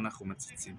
אנחנו מציצים.